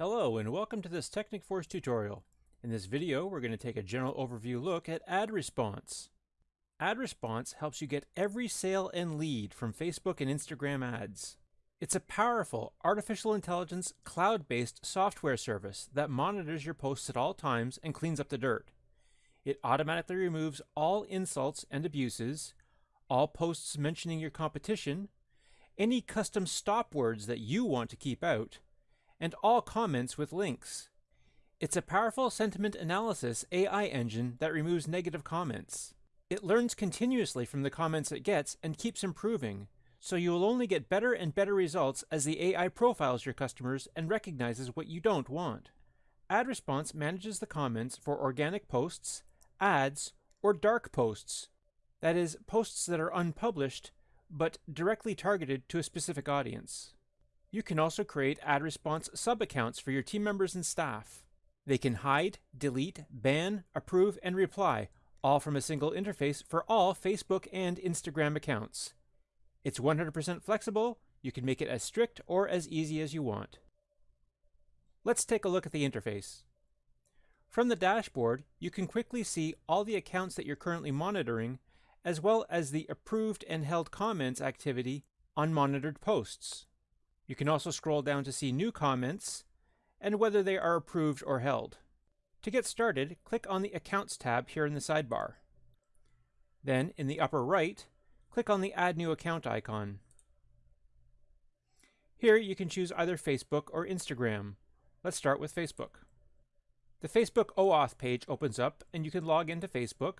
Hello and welcome to this Technic Force tutorial. In this video we're going to take a general overview look at Ad Response. Ad Response helps you get every sale and lead from Facebook and Instagram ads. It's a powerful artificial intelligence cloud-based software service that monitors your posts at all times and cleans up the dirt. It automatically removes all insults and abuses, all posts mentioning your competition, any custom stop words that you want to keep out, and all comments with links. It's a powerful sentiment analysis AI engine that removes negative comments. It learns continuously from the comments it gets and keeps improving, so you will only get better and better results as the AI profiles your customers and recognizes what you don't want. Ad Response manages the comments for organic posts, ads, or dark posts, that is, posts that are unpublished but directly targeted to a specific audience. You can also create ad response sub-accounts for your team members and staff. They can hide, delete, ban, approve, and reply, all from a single interface for all Facebook and Instagram accounts. It's 100% flexible, you can make it as strict or as easy as you want. Let's take a look at the interface. From the dashboard, you can quickly see all the accounts that you're currently monitoring, as well as the approved and held comments activity on monitored posts. You can also scroll down to see new comments and whether they are approved or held. To get started, click on the Accounts tab here in the sidebar. Then, in the upper right, click on the Add New Account icon. Here you can choose either Facebook or Instagram. Let's start with Facebook. The Facebook OAuth page opens up and you can log into Facebook.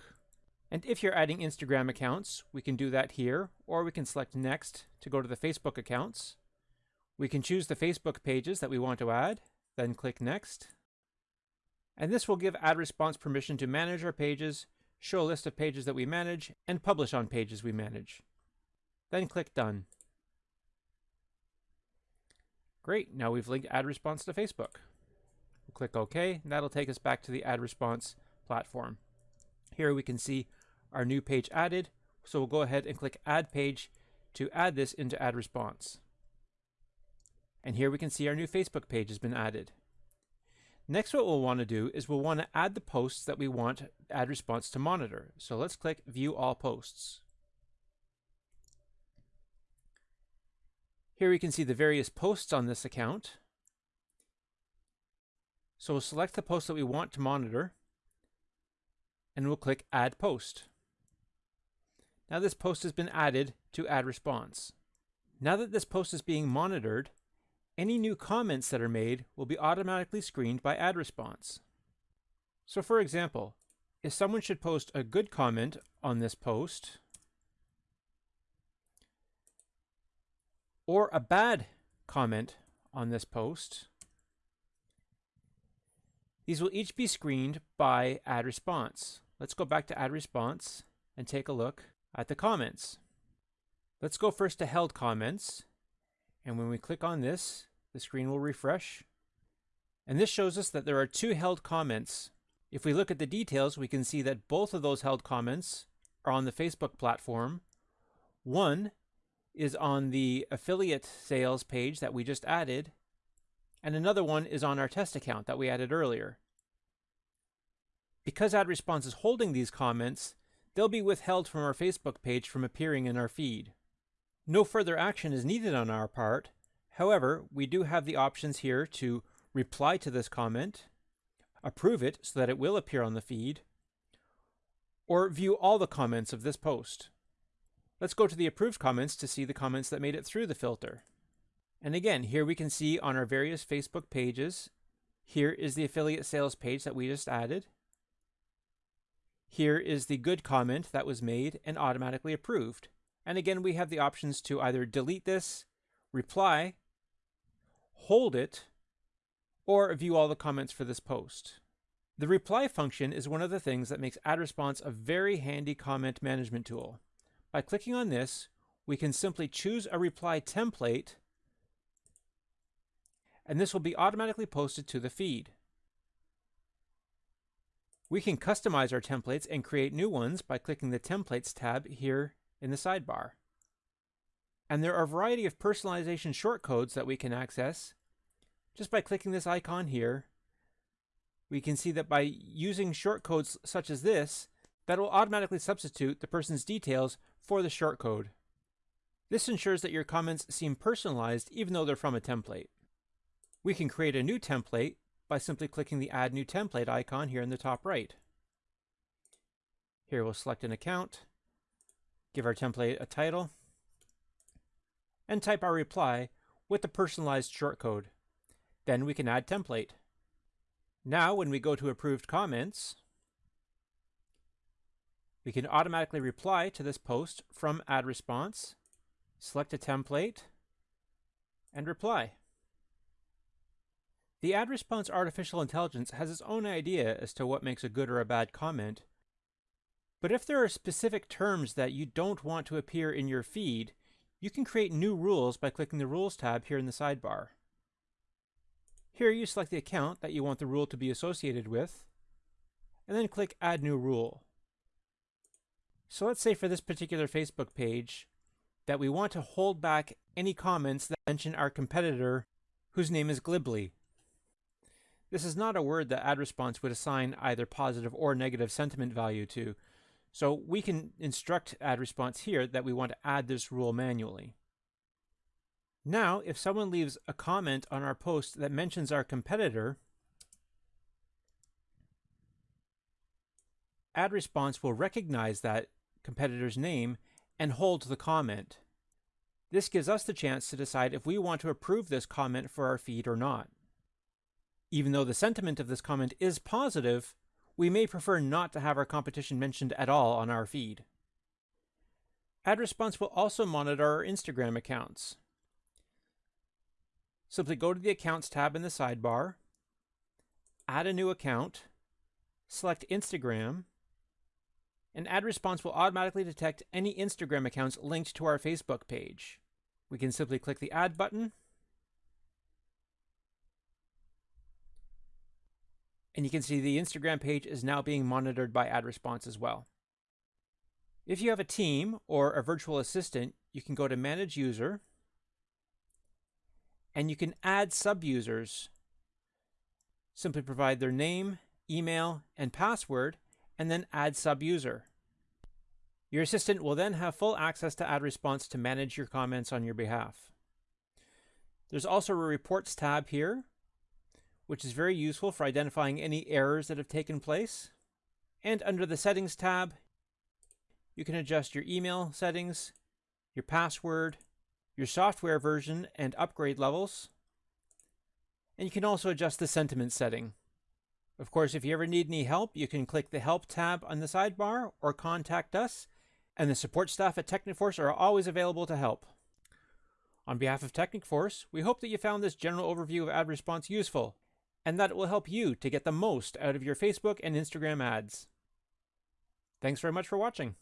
And if you're adding Instagram accounts, we can do that here, or we can select Next to go to the Facebook accounts. We can choose the Facebook pages that we want to add, then click Next. And this will give Ad Response permission to manage our pages, show a list of pages that we manage, and publish on pages we manage. Then click Done. Great, now we've linked Ad Response to Facebook. We'll click OK, and that'll take us back to the Ad Response platform. Here we can see our new page added, so we'll go ahead and click Add Page to add this into Ad Response. And here we can see our new Facebook page has been added. Next, what we'll want to do is we'll want to add the posts that we want Ad Response to monitor. So let's click View All Posts. Here we can see the various posts on this account. So we'll select the post that we want to monitor, and we'll click Add Post. Now this post has been added to Ad Response. Now that this post is being monitored, any new comments that are made will be automatically screened by ad response. So for example, if someone should post a good comment on this post, or a bad comment on this post, these will each be screened by ad response. Let's go back to ad response and take a look at the comments. Let's go first to held comments. And when we click on this, the screen will refresh. And this shows us that there are two held comments. If we look at the details, we can see that both of those held comments are on the Facebook platform. One is on the affiliate sales page that we just added, and another one is on our test account that we added earlier. Because Ad Response is holding these comments, they'll be withheld from our Facebook page from appearing in our feed. No further action is needed on our part. However, we do have the options here to reply to this comment, approve it so that it will appear on the feed, or view all the comments of this post. Let's go to the approved comments to see the comments that made it through the filter. And again, here we can see on our various Facebook pages, here is the affiliate sales page that we just added. Here is the good comment that was made and automatically approved. And again, we have the options to either delete this, reply, hold it, or view all the comments for this post. The reply function is one of the things that makes Ad Response a very handy comment management tool. By clicking on this, we can simply choose a reply template, and this will be automatically posted to the feed. We can customize our templates and create new ones by clicking the Templates tab here in the sidebar. And there are a variety of personalization shortcodes that we can access. Just by clicking this icon here, we can see that by using shortcodes such as this, that will automatically substitute the person's details for the shortcode. This ensures that your comments seem personalized even though they're from a template. We can create a new template by simply clicking the Add New Template icon here in the top right. Here we'll select an account, give our template a title, and type our reply with the personalized shortcode. Then we can add template. Now when we go to approved comments, we can automatically reply to this post from ad response, select a template, and reply. The ad response artificial intelligence has its own idea as to what makes a good or a bad comment. But if there are specific terms that you don't want to appear in your feed, you can create new rules by clicking the Rules tab here in the sidebar. Here you select the account that you want the rule to be associated with, and then click Add New Rule. So let's say for this particular Facebook page that we want to hold back any comments that mention our competitor whose name is Glibly. This is not a word that ad response would assign either positive or negative sentiment value to. So we can instruct ad response here that we want to add this rule manually. Now, if someone leaves a comment on our post that mentions our competitor, ad response will recognize that competitor's name and hold the comment. This gives us the chance to decide if we want to approve this comment for our feed or not. Even though the sentiment of this comment is positive, we may prefer not to have our competition mentioned at all on our feed. AdResponse will also monitor our Instagram accounts. Simply go to the Accounts tab in the sidebar, add a new account, select Instagram, and AdResponse will automatically detect any Instagram accounts linked to our Facebook page. We can simply click the Add button And you can see the Instagram page is now being monitored by ad response as well. If you have a team or a virtual assistant, you can go to Manage User and you can add sub-users. Simply provide their name, email, and password, and then add sub-user. Your assistant will then have full access to ad response to manage your comments on your behalf. There's also a Reports tab here which is very useful for identifying any errors that have taken place. And under the Settings tab, you can adjust your email settings, your password, your software version and upgrade levels, and you can also adjust the sentiment setting. Of course, if you ever need any help, you can click the Help tab on the sidebar or contact us, and the support staff at Technicforce are always available to help. On behalf of Technicforce, we hope that you found this general overview of ad response useful and that it will help you to get the most out of your Facebook and Instagram ads. Thanks very much for watching.